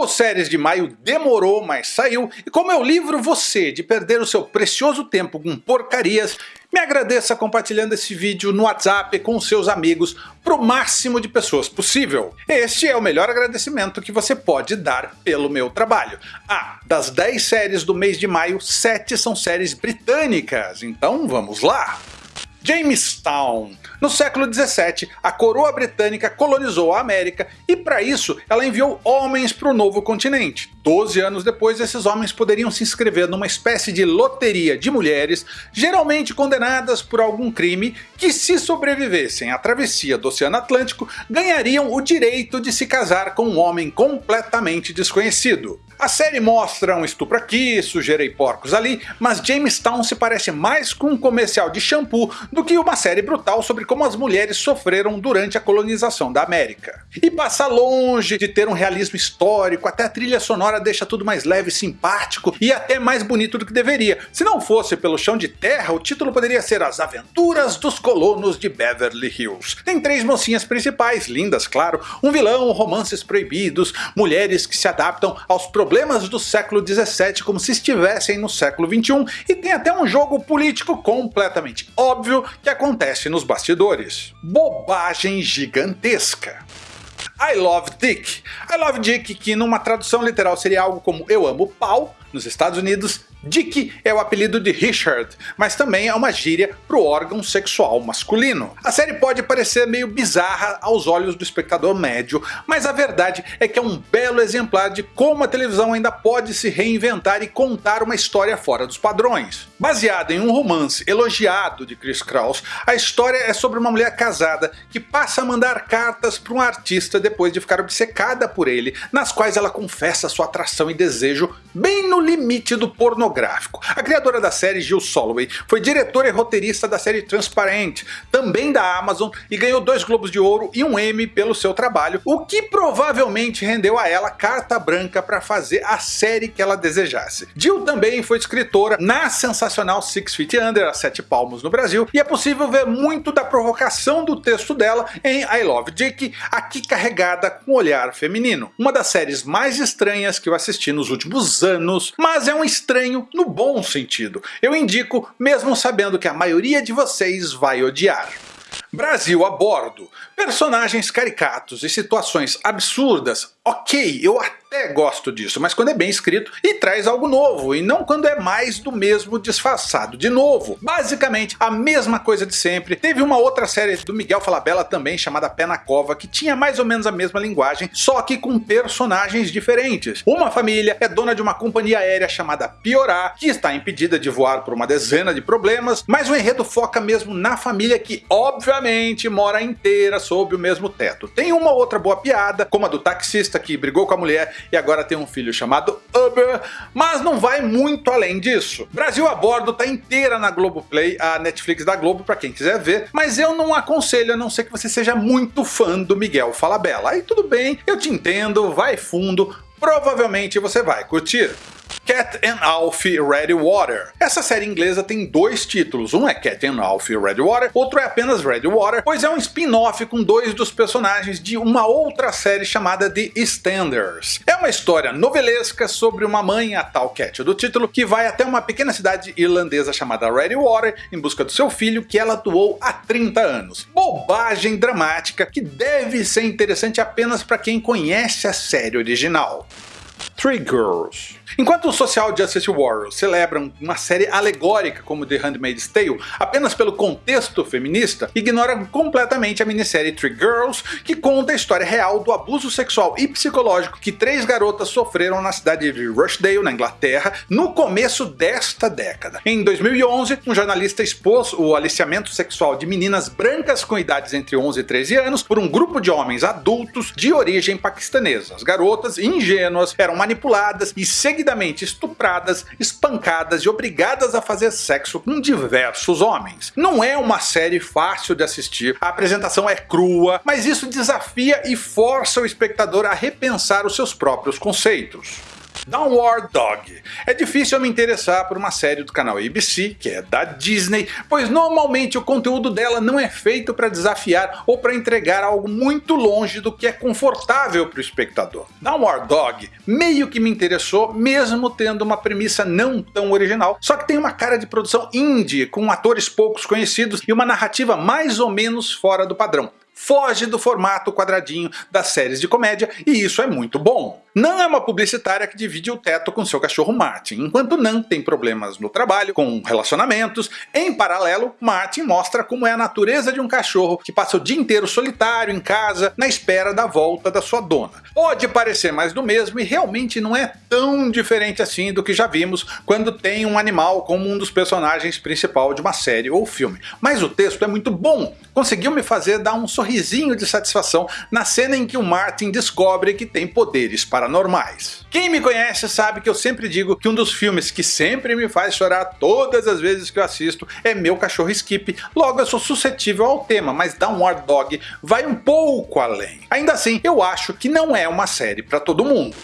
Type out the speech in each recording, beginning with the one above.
O Séries de Maio demorou, mas saiu, e como eu livro você de perder o seu precioso tempo com porcarias, me agradeça compartilhando esse vídeo no WhatsApp com seus amigos para o máximo de pessoas possível. Este é o melhor agradecimento que você pode dar pelo meu trabalho. Ah, das 10 séries do mês de maio, 7 são séries britânicas, então vamos lá! Jamestown. No século 17, a coroa britânica colonizou a América e para isso ela enviou homens para o novo continente. Doze anos depois, esses homens poderiam se inscrever numa espécie de loteria de mulheres, geralmente condenadas por algum crime, que se sobrevivessem à travessia do Oceano Atlântico, ganhariam o direito de se casar com um homem completamente desconhecido. A série mostra um estupro aqui, sujeira e porcos ali, mas Jamestown se parece mais com um comercial de shampoo do que uma série brutal sobre como as mulheres sofreram durante a colonização da América. E passa longe de ter um realismo histórico, até a trilha sonora deixa tudo mais leve, simpático e até mais bonito do que deveria. Se não fosse pelo chão de terra, o título poderia ser As Aventuras dos Colonos de Beverly Hills. Tem três mocinhas principais, lindas claro, um vilão, romances proibidos, mulheres que se adaptam aos problemas do século 17 como se estivessem no século 21 e tem até um jogo político completamente óbvio que acontece nos bastidores. Bobagem gigantesca. I Love Dick. I Love Dick, que numa tradução literal seria algo como Eu Amo Pau, nos Estados Unidos, Dick é o apelido de Richard, mas também é uma gíria para o órgão sexual masculino. A série pode parecer meio bizarra aos olhos do espectador médio, mas a verdade é que é um belo exemplar de como a televisão ainda pode se reinventar e contar uma história fora dos padrões. Baseada em um romance elogiado de Chris Kraus, a história é sobre uma mulher casada que passa a mandar cartas para um artista depois de ficar obcecada por ele, nas quais ela confessa sua atração e desejo bem no limite do pornográfico A criadora da série, Jill Soloway, foi diretora e roteirista da série Transparent, também da Amazon, e ganhou dois Globos de Ouro e um Emmy pelo seu trabalho, o que provavelmente rendeu a ela carta branca para fazer a série que ela desejasse. Jill também foi escritora na sensacional Six Feet Under, a Sete Palmos no Brasil, e é possível ver muito da provocação do texto dela em I Love Dick, aqui carregada com olhar feminino. Uma das séries mais estranhas que eu assisti nos últimos anos, mas é um estranho no bom sentido. Eu indico, mesmo sabendo que a maioria de vocês vai odiar. Brasil a bordo. Personagens caricatos e situações absurdas, ok, eu até gosto disso, mas quando é bem escrito e traz algo novo, e não quando é mais do mesmo disfarçado de novo. Basicamente a mesma coisa de sempre. Teve uma outra série do Miguel Falabella também, chamada Pé na Cova, que tinha mais ou menos a mesma linguagem, só que com personagens diferentes. Uma família é dona de uma companhia aérea chamada Piorá, que está impedida de voar por uma dezena de problemas, mas o enredo foca mesmo na família que obviamente mora inteira sob o mesmo teto. Tem uma outra boa piada, como a do taxista que brigou com a mulher e agora tem um filho chamado Uber, mas não vai muito além disso. Brasil a bordo tá inteira na Globoplay, a Netflix da Globo para quem quiser ver, mas eu não aconselho a não ser que você seja muito fã do Miguel Falabella. Aí tudo bem, eu te entendo, vai fundo, provavelmente você vai curtir. Cat and Alfie Red Water. Essa série inglesa tem dois títulos, um é Cat and Alfie Red Water, outro é apenas Red Water, pois é um spin-off com dois dos personagens de uma outra série chamada The Standers. É uma história novelesca sobre uma mãe, a tal Cat do título, que vai até uma pequena cidade irlandesa chamada Red Water em busca do seu filho que ela doou há 30 anos. Bobagem dramática que deve ser interessante apenas para quem conhece a série original. Three Girls. Enquanto o Social Justice Warriors celebram uma série alegórica como The Handmaid's Tale apenas pelo contexto feminista, ignoram completamente a minissérie Three Girls, que conta a história real do abuso sexual e psicológico que três garotas sofreram na cidade de Rochdale, na Inglaterra, no começo desta década. Em 2011, um jornalista expôs o aliciamento sexual de meninas brancas com idades entre 11 e 13 anos por um grupo de homens adultos de origem paquistanesa. As garotas, ingênuas, eram manipuladas e seguidamente estupradas, espancadas e obrigadas a fazer sexo com diversos homens. Não é uma série fácil de assistir, a apresentação é crua, mas isso desafia e força o espectador a repensar os seus próprios conceitos. Downward Dog. É difícil eu me interessar por uma série do canal ABC, que é da Disney, pois normalmente o conteúdo dela não é feito para desafiar ou para entregar algo muito longe do que é confortável para o espectador. Downward Dog meio que me interessou, mesmo tendo uma premissa não tão original, só que tem uma cara de produção indie, com atores poucos conhecidos e uma narrativa mais ou menos fora do padrão foge do formato quadradinho das séries de comédia e isso é muito bom. Não é uma publicitária que divide o teto com seu cachorro Martin, enquanto Nan tem problemas no trabalho, com relacionamentos. Em paralelo, Martin mostra como é a natureza de um cachorro que passa o dia inteiro solitário em casa, na espera da volta da sua dona. Pode parecer mais do mesmo e realmente não é tão diferente assim do que já vimos quando tem um animal como um dos personagens principal de uma série ou filme. Mas o texto é muito bom, conseguiu me fazer dar um sorrisinho de satisfação na cena em que o Martin descobre que tem poderes para paranormais. Quem me conhece sabe que eu sempre digo que um dos filmes que sempre me faz chorar todas as vezes que eu assisto é Meu Cachorro Skip, logo eu sou suscetível ao tema, mas Downward Dog vai um pouco além. Ainda assim, eu acho que não é uma série para todo mundo.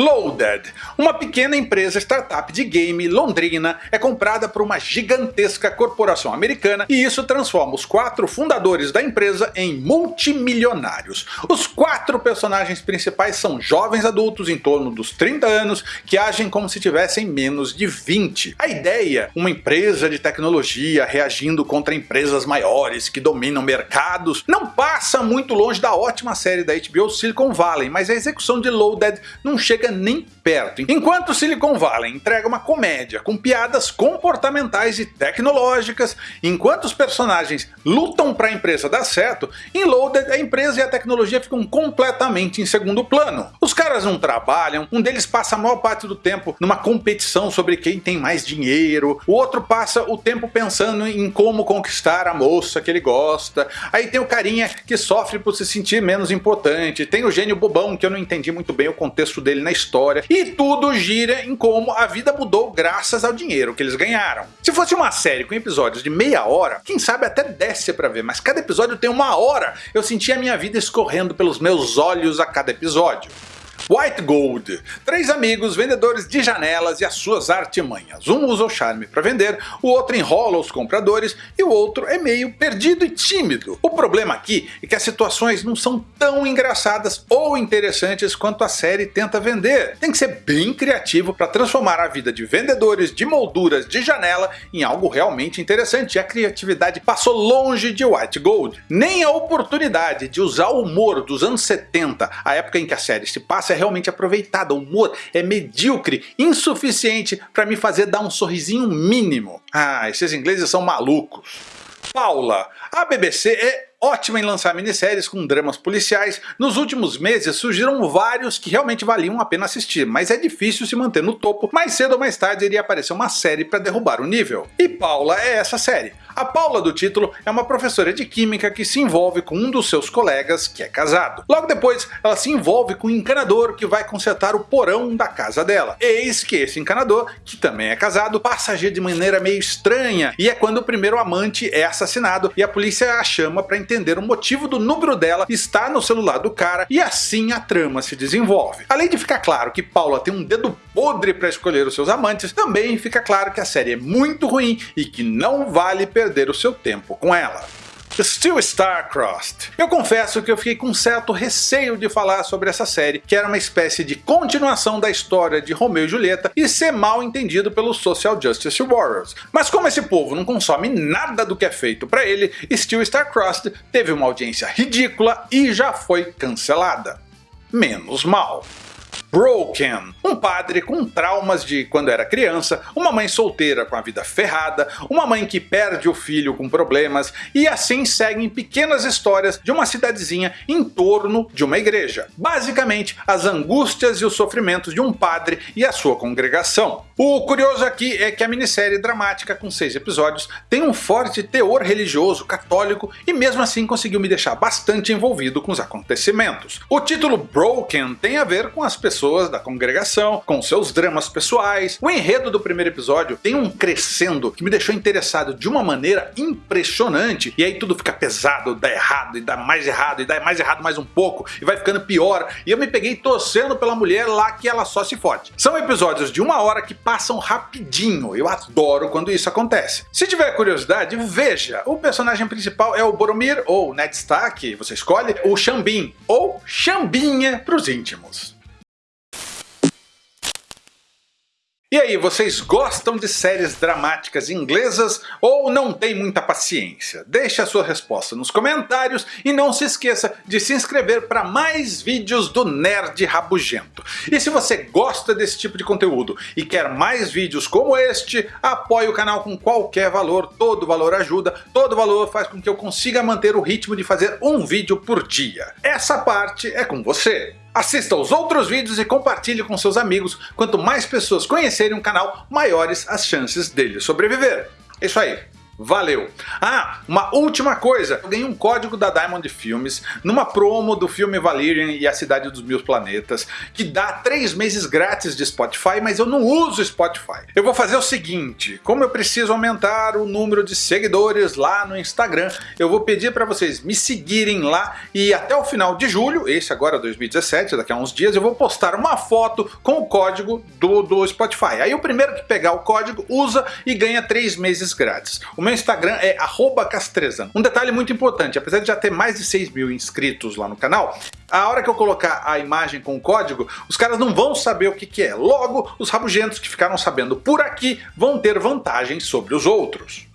Loaded, uma pequena empresa startup de game londrina, é comprada por uma gigantesca corporação americana e isso transforma os quatro fundadores da empresa em multimilionários. Os quatro personagens principais são jovens adultos em torno dos 30 anos que agem como se tivessem menos de 20. A ideia, uma empresa de tecnologia reagindo contra empresas maiores que dominam mercados, não passa muito longe da ótima série da HBO Silicon Valley, mas a execução de Loaded não chega nem perto. Enquanto Silicon Valley entrega uma comédia com piadas comportamentais e tecnológicas, enquanto os personagens lutam para a empresa dar certo, em Loaded a empresa e a tecnologia ficam completamente em segundo plano. Os caras não trabalham, um deles passa a maior parte do tempo numa competição sobre quem tem mais dinheiro, o outro passa o tempo pensando em como conquistar a moça que ele gosta, aí tem o carinha que sofre por se sentir menos importante, tem o gênio bobão que eu não entendi muito bem o contexto dele na história, e tudo gira em como a vida mudou graças ao dinheiro que eles ganharam. Se fosse uma série com episódios de meia hora, quem sabe até desce pra ver, mas cada episódio tem uma hora, eu senti a minha vida escorrendo pelos meus olhos a cada episódio. White Gold. Três amigos vendedores de janelas e as suas artimanhas. Um usa o charme para vender, o outro enrola os compradores e o outro é meio perdido e tímido. O problema aqui é que as situações não são tão engraçadas ou interessantes quanto a série tenta vender. Tem que ser bem criativo para transformar a vida de vendedores de molduras de janela em algo realmente interessante. A criatividade passou longe de White Gold. Nem a oportunidade de usar o humor dos anos 70, a época em que a série se passa, é realmente aproveitada, o humor é medíocre, insuficiente para me fazer dar um sorrisinho mínimo. Ah, esses ingleses são malucos. Paula, a BBC é ótima em lançar minisséries com dramas policiais, nos últimos meses surgiram vários que realmente valiam a pena assistir, mas é difícil se manter no topo, mais cedo ou mais tarde iria aparecer uma série para derrubar o nível. E Paula é essa série. A Paula do título é uma professora de química que se envolve com um dos seus colegas que é casado. Logo depois ela se envolve com um encanador que vai consertar o porão da casa dela. Eis que esse encanador, que também é casado, passa a agir de maneira meio estranha e é quando o primeiro amante é assassinado e a polícia a chama para entender o motivo do número dela estar no celular do cara e assim a trama se desenvolve. Além de ficar claro que Paula tem um dedo podre para escolher os seus amantes, também fica claro que a série é muito ruim e que não vale perder o seu tempo com ela. Still Star-Crossed. Eu confesso que eu fiquei com certo receio de falar sobre essa série, que era uma espécie de continuação da história de Romeu e Julieta e ser mal entendido pelos Social Justice Warriors. Mas como esse povo não consome nada do que é feito para ele, Still Star-Crossed teve uma audiência ridícula e já foi cancelada. Menos mal. Broken, um padre com traumas de quando era criança, uma mãe solteira com a vida ferrada, uma mãe que perde o filho com problemas e assim seguem pequenas histórias de uma cidadezinha em torno de uma igreja. Basicamente, as angústias e os sofrimentos de um padre e a sua congregação. O curioso aqui é que a minissérie dramática com seis episódios tem um forte teor religioso católico e mesmo assim conseguiu me deixar bastante envolvido com os acontecimentos. O título Broken tem a ver com as pessoas pessoas da congregação, com seus dramas pessoais. O enredo do primeiro episódio tem um crescendo que me deixou interessado de uma maneira impressionante, e aí tudo fica pesado, dá errado, e dá mais errado, e dá mais errado mais um pouco, e vai ficando pior, e eu me peguei torcendo pela mulher lá que ela só se fode. São episódios de uma hora que passam rapidinho, eu adoro quando isso acontece. Se tiver curiosidade, veja, o personagem principal é o Boromir, ou Ned Stark, você escolhe, o Xambin, ou Xambinha para os íntimos. E aí, vocês gostam de séries dramáticas inglesas ou não tem muita paciência? Deixe a sua resposta nos comentários e não se esqueça de se inscrever para mais vídeos do Nerd Rabugento. E se você gosta desse tipo de conteúdo e quer mais vídeos como este, apoie o canal com qualquer valor, todo valor ajuda, todo valor faz com que eu consiga manter o ritmo de fazer um vídeo por dia. Essa parte é com você. Assista aos outros vídeos e compartilhe com seus amigos, quanto mais pessoas conhecerem o canal, maiores as chances dele sobreviver. É isso aí, Valeu! Ah, uma última coisa, eu ganhei um código da Diamond Filmes numa promo do filme Valerian e a Cidade dos Mil Planetas, que dá 3 meses grátis de Spotify, mas eu não uso Spotify. Eu vou fazer o seguinte, como eu preciso aumentar o número de seguidores lá no Instagram, eu vou pedir para vocês me seguirem lá e até o final de julho, esse agora 2017, daqui a uns dias, eu vou postar uma foto com o código do, do Spotify. Aí o primeiro que pegar o código usa e ganha 3 meses grátis. O meu Instagram é castrezano. Um detalhe muito importante, apesar de já ter mais de 6 mil inscritos lá no canal, a hora que eu colocar a imagem com o código, os caras não vão saber o que, é. Logo, os rabugentos que ficaram sabendo por aqui vão ter vantagem sobre os outros.